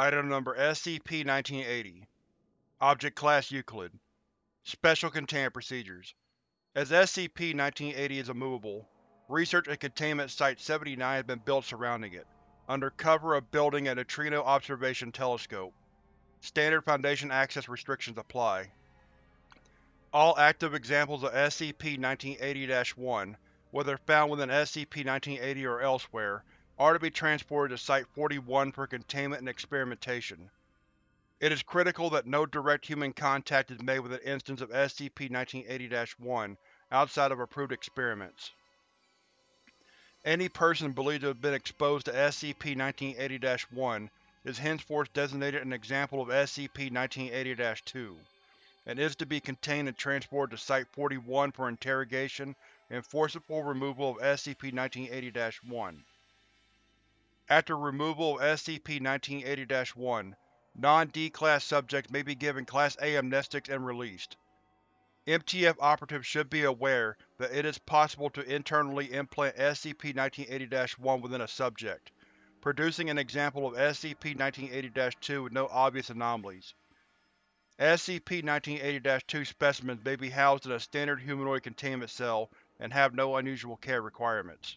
Item Number SCP-1980 Object Class Euclid Special Containment Procedures As SCP-1980 is immovable, Research and Containment Site-79 has been built surrounding it, under cover of building a neutrino observation telescope. Standard Foundation access restrictions apply. All active examples of SCP-1980-1, whether found within SCP-1980 or elsewhere, are to be transported to Site-41 for containment and experimentation. It is critical that no direct human contact is made with an instance of SCP-1980-1 outside of approved experiments. Any person believed to have been exposed to SCP-1980-1 is henceforth designated an example of SCP-1980-2, and is to be contained and transported to Site-41 for interrogation and forcible removal of SCP-1980-1. After removal of SCP-1980-1, non-D-Class subjects may be given Class A amnestics and released. MTF operatives should be aware that it is possible to internally implant SCP-1980-1 within a subject, producing an example of SCP-1980-2 with no obvious anomalies. SCP-1980-2 specimens may be housed in a standard humanoid containment cell and have no unusual care requirements.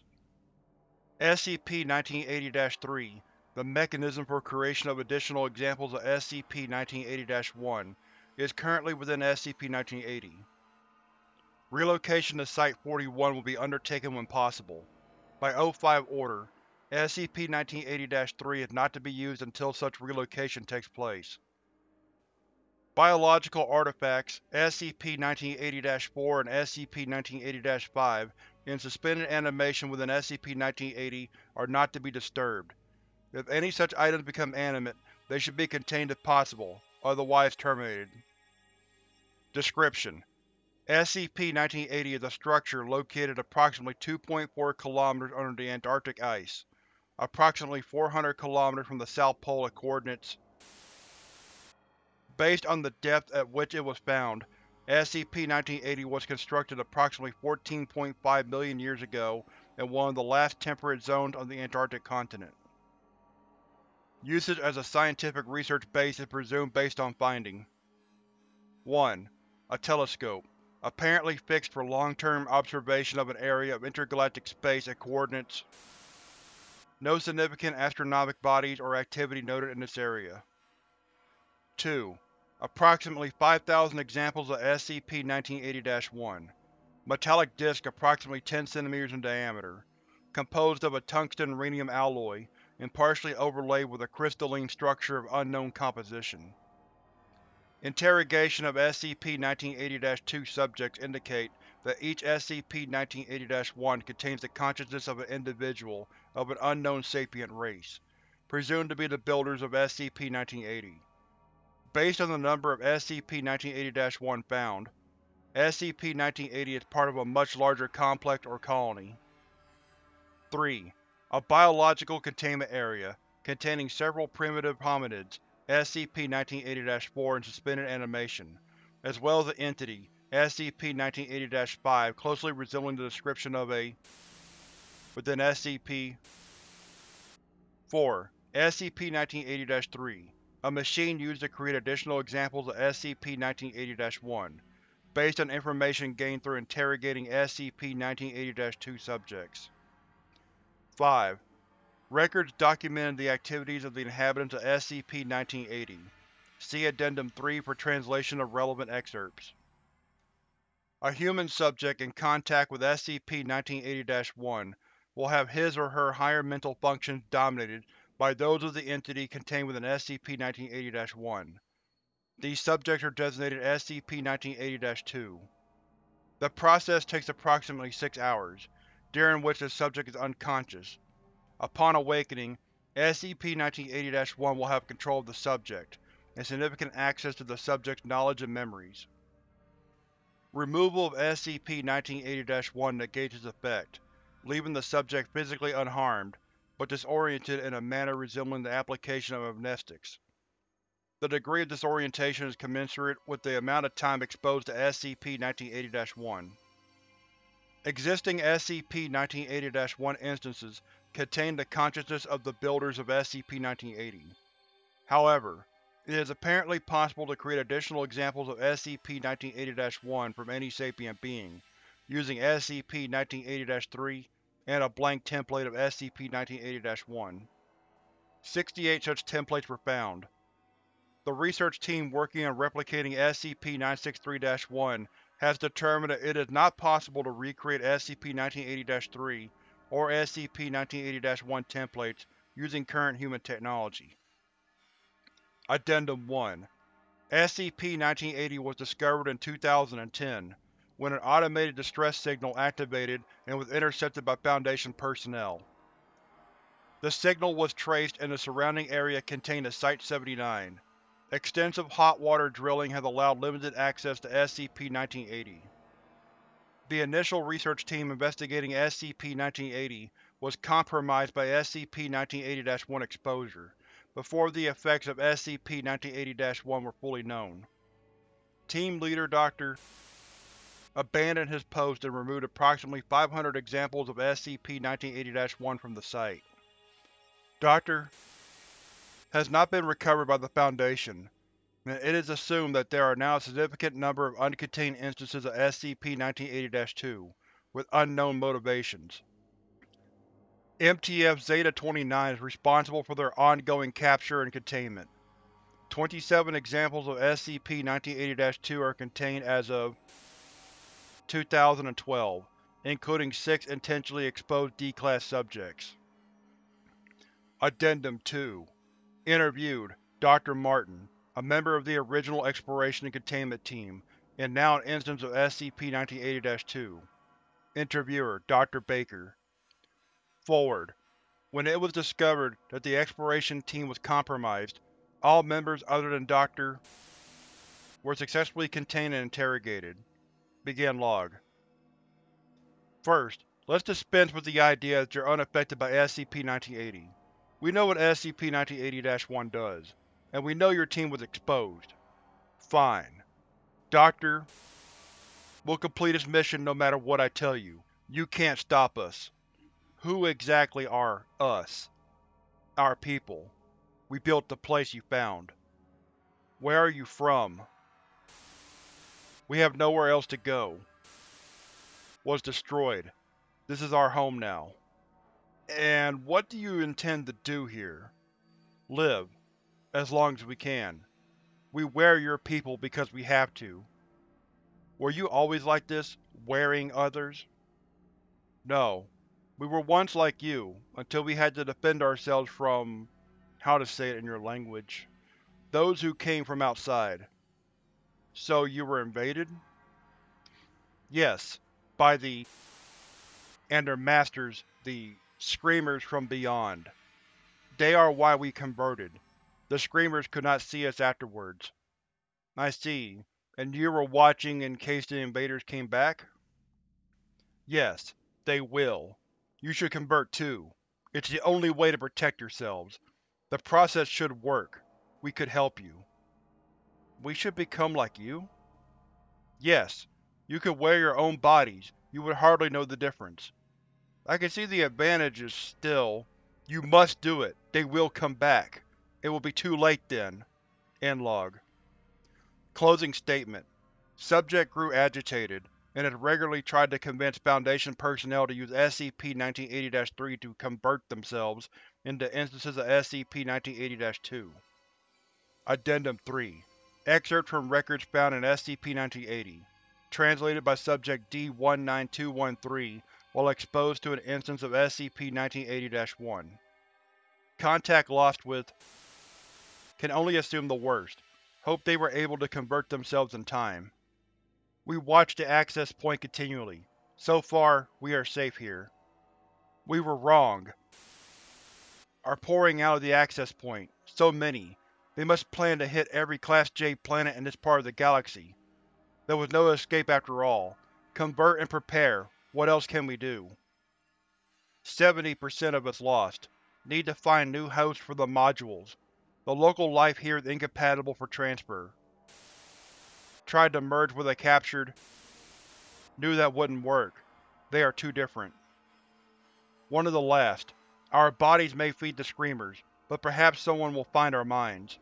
SCP-1980-3 The mechanism for creation of additional examples of SCP-1980-1 is currently within SCP-1980. Relocation to Site-41 will be undertaken when possible. By O5 Order, SCP-1980-3 is not to be used until such relocation takes place. Biological artifacts SCP-1980-4 and SCP-1980-5 in suspended animation within SCP-1980 are not to be disturbed. If any such items become animate, they should be contained if possible, otherwise terminated. Description: SCP-1980 is a structure located approximately 2.4 km under the Antarctic ice, approximately 400 km from the South Pole at coordinates Based on the depth at which it was found, SCP-1980 was constructed approximately 14.5 million years ago in one of the last temperate zones on the Antarctic continent. Usage as a scientific research base is presumed based on finding 1. A telescope, apparently fixed for long-term observation of an area of intergalactic space at coordinates No significant astronomic bodies or activity noted in this area. 2. Approximately 5,000 examples of SCP-1980-1. Metallic disc approximately 10 cm in diameter, composed of a tungsten-rhenium alloy and partially overlaid with a crystalline structure of unknown composition. Interrogation of SCP-1980-2 subjects indicate that each SCP-1980-1 contains the consciousness of an individual of an unknown sapient race, presumed to be the builders of SCP-1980. Based on the number of SCP-1980-1 found, SCP-1980 is part of a much larger complex or colony. 3. A biological containment area, containing several primitive hominids, SCP-1980-4 in suspended animation, as well as an entity, SCP-1980-5 closely resembling the description of a within SCP 4. SCP-1980-3 a machine used to create additional examples of SCP-1980-1, based on information gained through interrogating SCP-1980-2 subjects. 5. Records documenting the activities of the inhabitants of SCP-1980. See Addendum 3 for translation of relevant excerpts. A human subject in contact with SCP-1980-1 will have his or her higher mental functions dominated by those of the entity contained within SCP-1980-1. These subjects are designated SCP-1980-2. The process takes approximately six hours, during which the subject is unconscious. Upon awakening, SCP-1980-1 will have control of the subject, and significant access to the subject's knowledge and memories. Removal of SCP-1980-1 negates its effect, leaving the subject physically unharmed, but disoriented in a manner resembling the application of amnestics. The degree of disorientation is commensurate with the amount of time exposed to SCP-1980-1. Existing SCP-1980-1 instances contain the consciousness of the builders of SCP-1980. However, it is apparently possible to create additional examples of SCP-1980-1 from any sapient being, using SCP-1980-3 and a blank template of SCP-1980-1. 68 such templates were found. The research team working on replicating SCP-963-1 has determined that it is not possible to recreate SCP-1980-3 or SCP-1980-1 templates using current human technology. Addendum 1 SCP-1980 was discovered in 2010, when an automated distress signal activated and was intercepted by Foundation personnel. The signal was traced and the surrounding area contained a Site-79. Extensive hot water drilling has allowed limited access to SCP-1980. The initial research team investigating SCP-1980 was compromised by SCP-1980-1 exposure, before the effects of SCP-1980-1 were fully known. Team Leader Dr. abandoned his post and removed approximately 500 examples of SCP-1980-1 from the site. Dr. has not been recovered by the Foundation, and it is assumed that there are now a significant number of uncontained instances of SCP-1980-2, with unknown motivations. MTF Zeta-29 is responsible for their ongoing capture and containment. 27 examples of SCP-1980-2 are contained as of 2012, including 6 intentionally exposed D-Class subjects. Addendum 2 Interviewed, Dr. Martin, a member of the original Exploration and Containment Team, and now an instance of SCP-1980-2. Interviewer, Dr. Baker Forward. When it was discovered that the exploration team was compromised, all members other than Dr. were successfully contained and interrogated. Begin log. First, let's dispense with the idea that you're unaffected by SCP-1980. We know what SCP-1980-1 does, and we know your team was exposed. Fine. Doctor, we'll complete this mission no matter what I tell you. You can't stop us. Who exactly are us? Our people. We built the place you found. Where are you from? We have nowhere else to go. Was destroyed. This is our home now. And what do you intend to do here? Live. As long as we can. We wear your people because we have to. Were you always like this, wearing others? No. We were once like you, until we had to defend ourselves from… how to say it in your language… those who came from outside. So you were invaded? Yes, by the… and their masters, the Screamers from beyond. They are why we converted. The Screamers could not see us afterwards. I see. And you were watching in case the invaders came back? Yes, they will. You should convert too. It's the only way to protect yourselves. The process should work. We could help you. We should become like you? Yes. You could wear your own bodies, you would hardly know the difference. I can see the advantages, still. You must do it. They will come back. It will be too late then. End log. Closing statement. Subject grew agitated and has regularly tried to convince Foundation personnel to use SCP-1980-3 to convert themselves into instances of SCP-1980-2. Addendum 3 Excerpt from records found in SCP-1980 Translated by Subject D-19213 while exposed to an instance of SCP-1980-1. Contact lost with Can only assume the worst. Hope they were able to convert themselves in time. We watch the access point continually. So far, we are safe here. We were wrong. Are pouring out of the access point. So many. They must plan to hit every Class J planet in this part of the galaxy. There was no escape after all. Convert and prepare. What else can we do? 70% of us lost. Need to find new hosts for the modules. The local life here is incompatible for transfer tried to merge with a captured. Knew that wouldn't work. They are too different. One of the last. Our bodies may feed the Screamers, but perhaps someone will find our minds.